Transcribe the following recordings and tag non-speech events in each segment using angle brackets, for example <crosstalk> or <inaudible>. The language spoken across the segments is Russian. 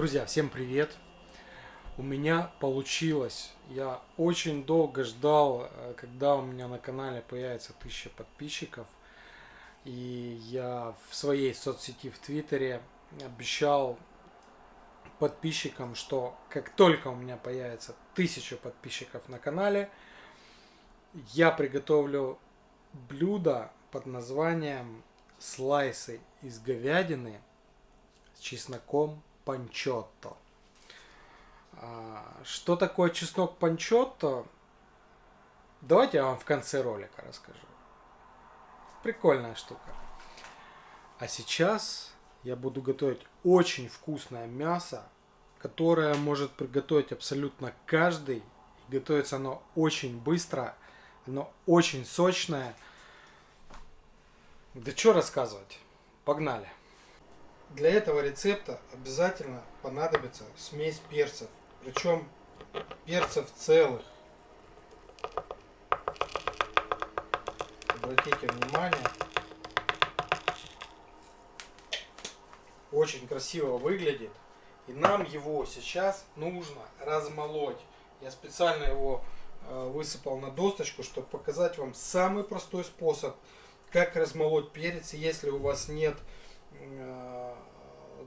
Друзья, всем привет! У меня получилось. Я очень долго ждал, э, когда у меня на канале появится 1000 подписчиков. И я в своей соцсети в Твиттере обещал подписчикам, что как только у меня появится 1000 подписчиков на канале, я приготовлю блюдо под названием слайсы из говядины с чесноком панчотто. А, что такое чеснок панчотто? Давайте я вам в конце ролика расскажу. Прикольная штука. А сейчас я буду готовить очень вкусное мясо, которое может приготовить абсолютно каждый. Готовится оно очень быстро, оно очень сочное. Да что рассказывать? Погнали! Для этого рецепта обязательно понадобится смесь перцев. Причем перцев целых. Обратите внимание. Очень красиво выглядит. И нам его сейчас нужно размолоть. Я специально его э, высыпал на досточку, чтобы показать вам самый простой способ, как размолоть перец, если у вас нет Э,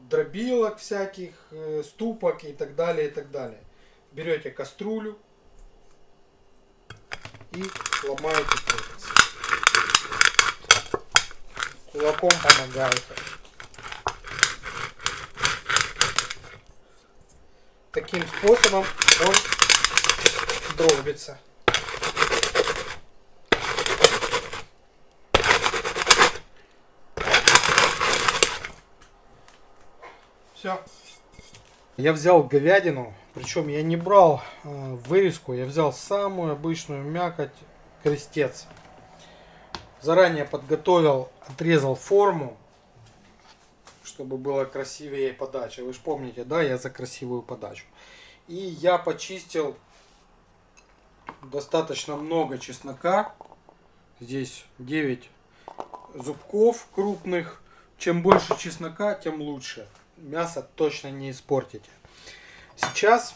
дробилок всяких, э, ступок и так далее, и так далее. Берете кастрюлю и ломаете перец. Кулаком помогаете. Таким способом он дробится. Все. Я взял говядину, причем я не брал э, вырезку, я взял самую обычную мякоть, крестец. Заранее подготовил, отрезал форму, чтобы было красивее подача. Вы же помните, да, я за красивую подачу. И я почистил достаточно много чеснока. Здесь 9 зубков крупных. Чем больше чеснока, тем лучше мясо точно не испортите. Сейчас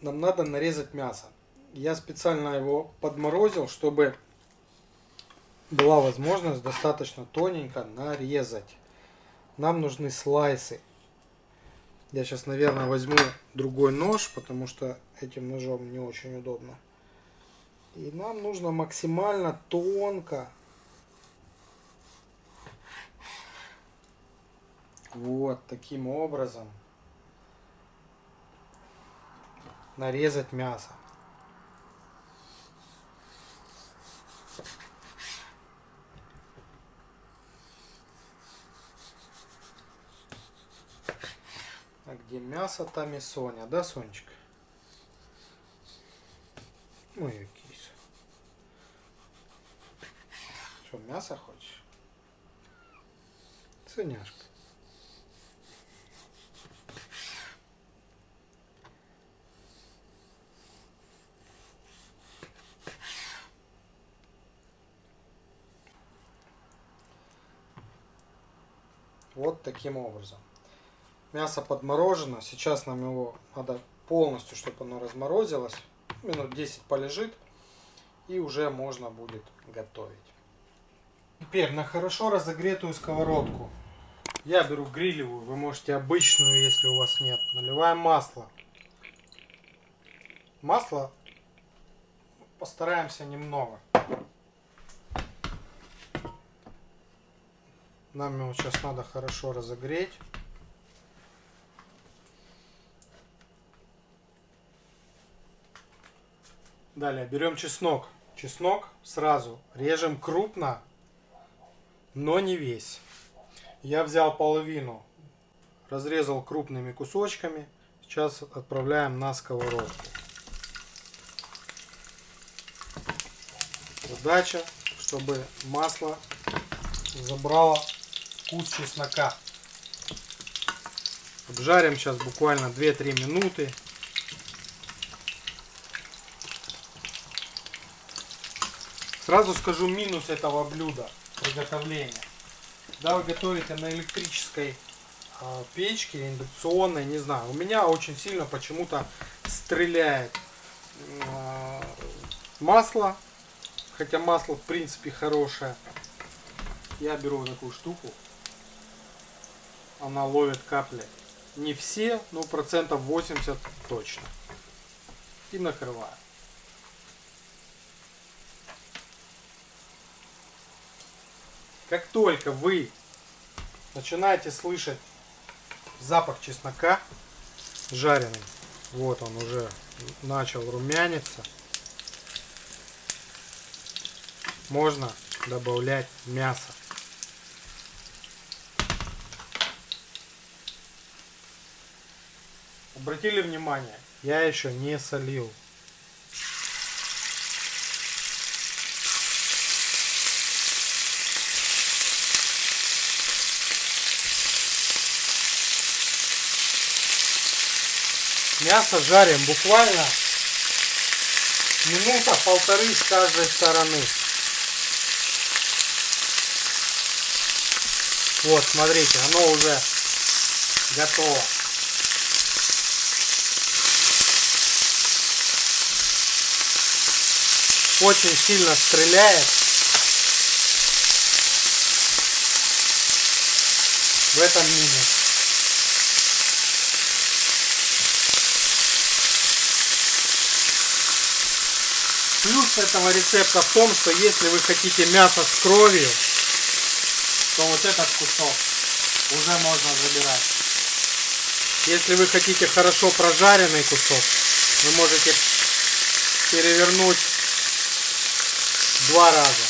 нам надо нарезать мясо. Я специально его подморозил, чтобы была возможность достаточно тоненько нарезать. Нам нужны слайсы. Я сейчас, наверное, возьму другой нож, потому что этим ножом не очень удобно. И нам нужно максимально тонко Вот таким образом нарезать мясо. А где мясо, там и Соня, да, Сонечка? Ой, кис. Что, мясо хочешь? Соняшка. Вот таким образом. Мясо подморожено. Сейчас нам его надо полностью, чтобы оно разморозилось. Минут 10 полежит. И уже можно будет готовить. Теперь на хорошо разогретую сковородку. Я беру грилевую. Вы можете обычную, если у вас нет. Наливаем масло. Масло постараемся немного. Нам его сейчас надо хорошо разогреть. Далее берем чеснок. Чеснок сразу режем крупно, но не весь. Я взял половину, разрезал крупными кусочками. Сейчас отправляем на сковородку. Задача, чтобы масло забрало вкус чеснока. Обжарим сейчас буквально 2-3 минуты. Сразу скажу минус этого блюда приготовления. Когда вы готовите на электрической а, печки индукционной, не знаю. У меня очень сильно почему-то стреляет а, масло, хотя масло в принципе хорошее. Я беру вот такую штуку, она ловит капли. Не все, но процентов 80 точно. И накрываю. Как только вы начинаете слышать запах чеснока жареный, вот он уже начал румяниться, можно добавлять мясо. Обратили внимание, я еще не солил. Мясо жарим буквально минута полторы с каждой стороны. Вот, смотрите, оно уже готово. Очень сильно стреляет. В этом минус. Плюс этого рецепта в том, что если вы хотите мясо с кровью, то вот этот кусок уже можно забирать. Если вы хотите хорошо прожаренный кусок, вы можете перевернуть два раза.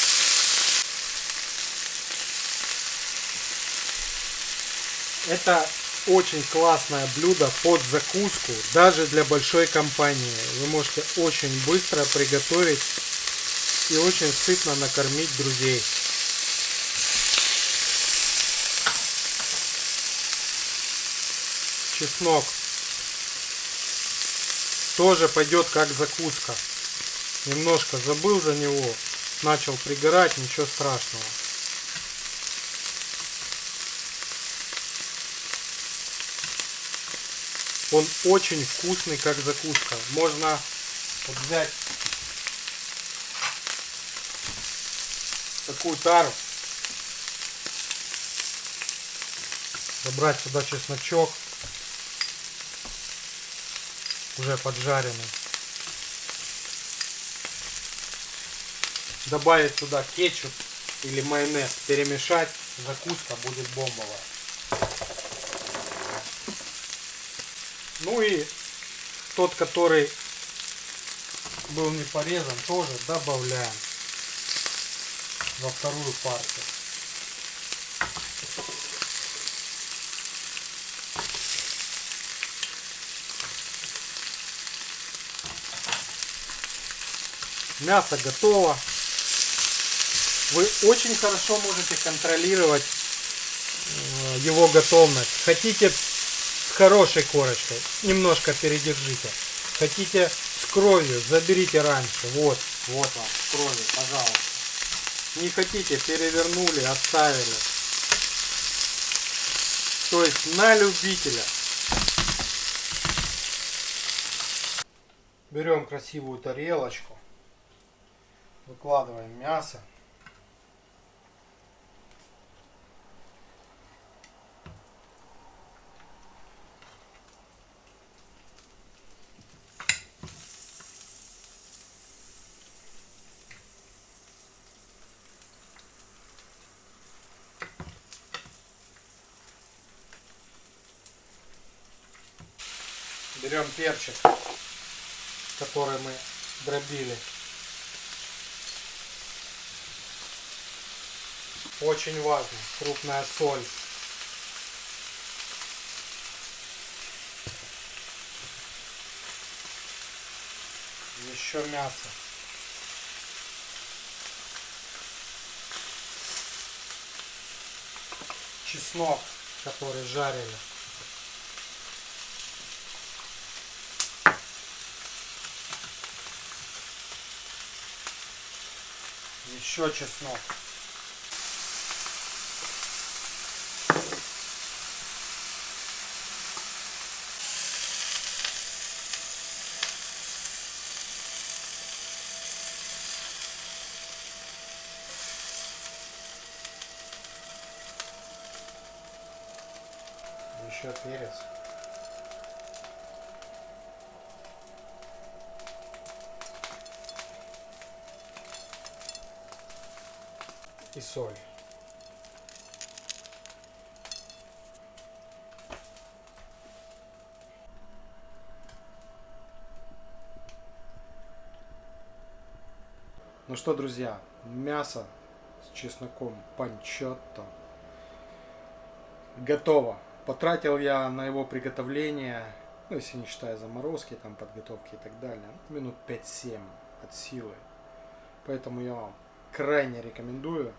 Это очень классное блюдо под закуску, даже для большой компании. Вы можете очень быстро приготовить и очень сытно накормить друзей. Чеснок тоже пойдет как закуска. Немножко забыл за него, начал пригорать, ничего страшного. Он очень вкусный, как закуска. Можно вот взять такую тару, забрать сюда чесночок, уже поджаренный. Добавить туда кетчуп или майонез, перемешать, закуска будет бомбовая. Ну и тот, который был не порезан, тоже добавляем во вторую партию. Мясо готово. Вы очень хорошо можете контролировать э, его готовность. Хотите с хорошей корочкой, немножко передержите. Хотите с кровью, заберите раньше. Вот, вот вам, с кровью, пожалуйста. Не хотите, перевернули, оставили. То есть на любителя. Берем красивую тарелочку. Выкладываем мясо. Берем перчик, который мы дробили. Очень важно, крупная соль. Еще мясо. Чеснок, который жарили. еще чеснок. Еще перец. И соль. Ну что, друзья, мясо с чесноком панчотто готово. Потратил я на его приготовление, ну если не считая заморозки, там подготовки и так далее, минут 5-7 от силы. Поэтому я вам крайне рекомендую.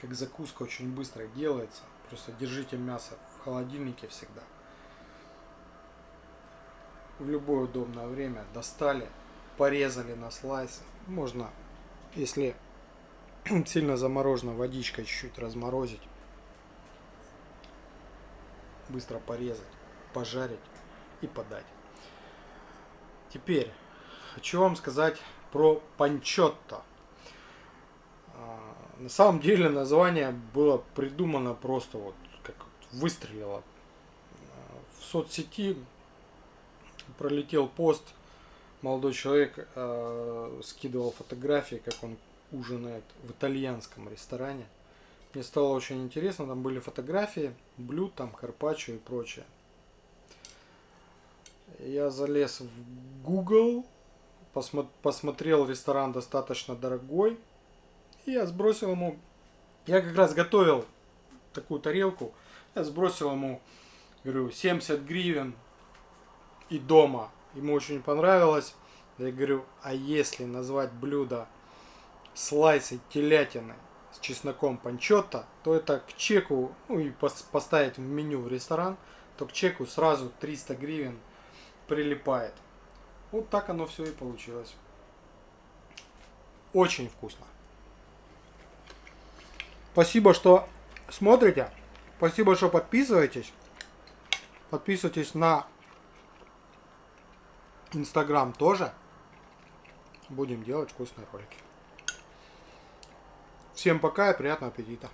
Как закуска очень быстро делается. Просто держите мясо в холодильнике всегда. В любое удобное время достали, порезали на слайсы. Можно, если <clears throat> сильно заморожено, водичкой чуть-чуть разморозить. Быстро порезать, пожарить и подать. Теперь хочу вам сказать про панчотто. На самом деле название было придумано просто вот как выстрелило. В соцсети пролетел пост, молодой человек э, скидывал фотографии, как он ужинает в итальянском ресторане. Мне стало очень интересно, там были фотографии блюд, там карпаччо и прочее. Я залез в Google, посмотрел ресторан достаточно дорогой, и я сбросил ему, я как раз готовил такую тарелку, я сбросил ему, говорю, 70 гривен и дома. Ему очень понравилось. Я говорю, а если назвать блюдо слайсы телятины с чесноком панчотто, то это к чеку, ну и поставить в меню в ресторан, то к чеку сразу 300 гривен прилипает. Вот так оно все и получилось. Очень вкусно. Спасибо, что смотрите. Спасибо, что подписываетесь. Подписывайтесь на Инстаграм тоже. Будем делать вкусные ролики. Всем пока и приятного аппетита.